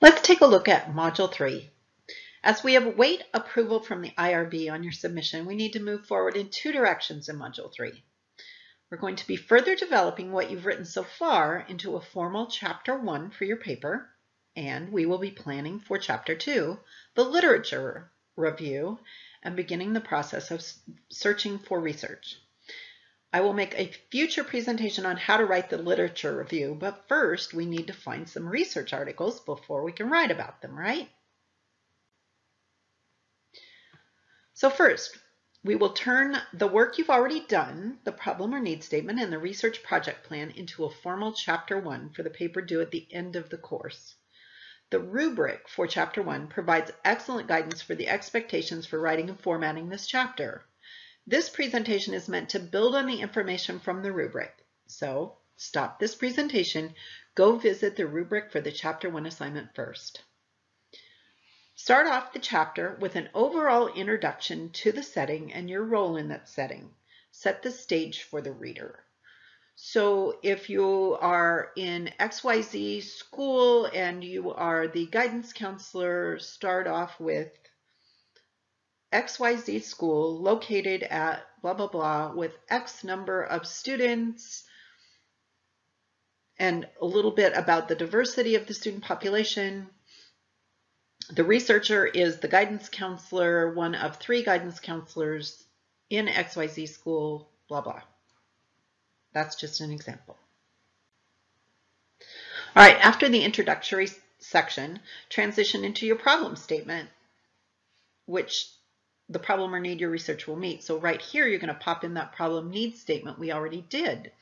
Let's take a look at Module 3. As we await approval from the IRB on your submission, we need to move forward in two directions in Module 3. We're going to be further developing what you've written so far into a formal Chapter 1 for your paper, and we will be planning for Chapter 2, the literature review, and beginning the process of searching for research. I will make a future presentation on how to write the literature review, but first we need to find some research articles before we can write about them, right? So first, we will turn the work you've already done, the problem or need statement, and the research project plan into a formal chapter one for the paper due at the end of the course. The rubric for chapter one provides excellent guidance for the expectations for writing and formatting this chapter. This presentation is meant to build on the information from the rubric. So stop this presentation, go visit the rubric for the chapter one assignment first. Start off the chapter with an overall introduction to the setting and your role in that setting. Set the stage for the reader. So if you are in XYZ school and you are the guidance counselor, start off with XYZ school located at blah, blah, blah with X number of students and a little bit about the diversity of the student population. The researcher is the guidance counselor, one of three guidance counselors in XYZ school, blah, blah. That's just an example. All right, after the introductory section, transition into your problem statement, which the problem or need your research will meet. So right here, you're going to pop in that problem need statement we already did.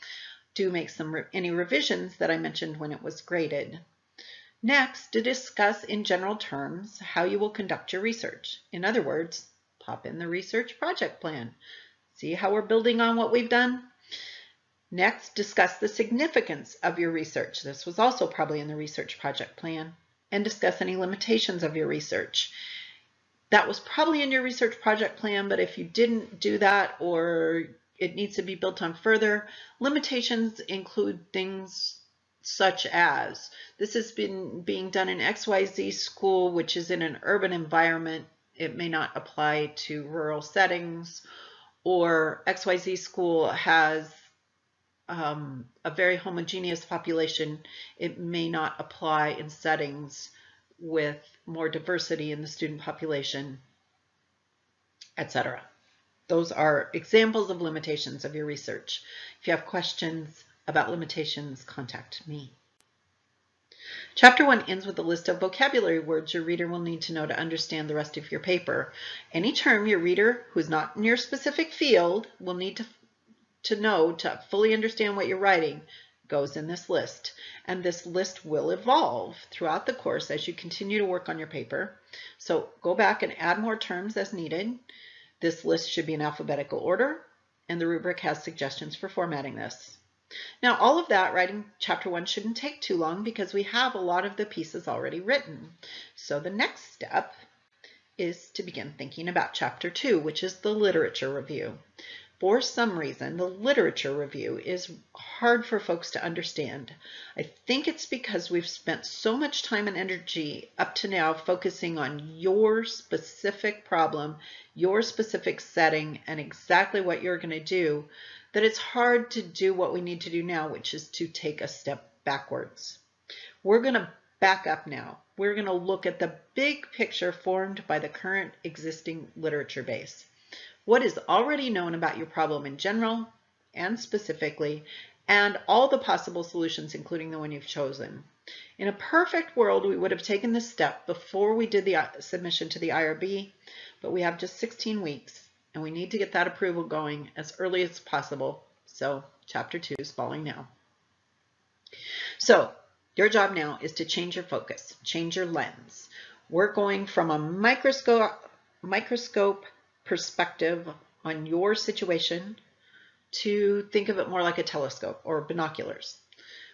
Do make some re any revisions that I mentioned when it was graded. Next, to discuss in general terms how you will conduct your research. In other words, pop in the research project plan. See how we're building on what we've done? Next, discuss the significance of your research. This was also probably in the research project plan. And discuss any limitations of your research. That was probably in your research project plan, but if you didn't do that or it needs to be built on further, limitations include things such as this has been being done in XYZ school, which is in an urban environment. It may not apply to rural settings or XYZ school has um, a very homogeneous population. It may not apply in settings with more diversity in the student population, etc. Those are examples of limitations of your research. If you have questions about limitations, contact me. Chapter 1 ends with a list of vocabulary words your reader will need to know to understand the rest of your paper. Any term your reader who is not in your specific field will need to, to know to fully understand what you're writing goes in this list. And this list will evolve throughout the course as you continue to work on your paper. So go back and add more terms as needed. This list should be in alphabetical order, and the rubric has suggestions for formatting this. Now, all of that, writing chapter one shouldn't take too long because we have a lot of the pieces already written. So the next step is to begin thinking about chapter two, which is the literature review for some reason, the literature review is hard for folks to understand. I think it's because we've spent so much time and energy up to now focusing on your specific problem, your specific setting, and exactly what you're going to do, that it's hard to do what we need to do now, which is to take a step backwards. We're going to back up now. We're going to look at the big picture formed by the current existing literature base what is already known about your problem in general and specifically, and all the possible solutions, including the one you've chosen. In a perfect world, we would have taken this step before we did the uh, submission to the IRB, but we have just 16 weeks, and we need to get that approval going as early as possible. So chapter two is falling now. So your job now is to change your focus, change your lens. We're going from a microscope, microscope perspective on your situation to think of it more like a telescope or binoculars.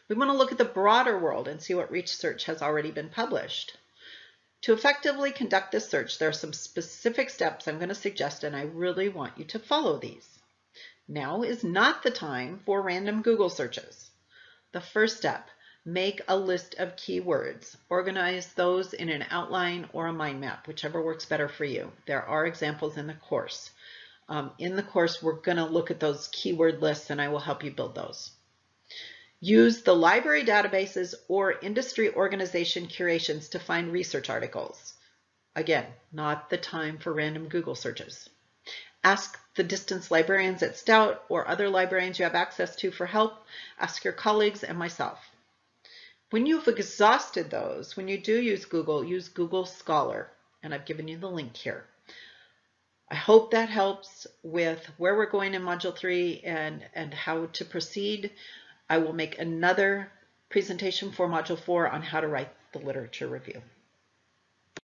We want to look at the broader world and see what research has already been published. To effectively conduct this search, there are some specific steps I'm going to suggest, and I really want you to follow these. Now is not the time for random Google searches. The first step, make a list of keywords. Organize those in an outline or a mind map, whichever works better for you. There are examples in the course. Um, in the course, we're going to look at those keyword lists and I will help you build those. Use the library databases or industry organization curations to find research articles. Again, not the time for random Google searches. Ask the distance librarians at Stout or other librarians you have access to for help. Ask your colleagues and myself. When you've exhausted those, when you do use Google, use Google Scholar, and I've given you the link here. I hope that helps with where we're going in Module 3 and, and how to proceed. I will make another presentation for Module 4 on how to write the literature review.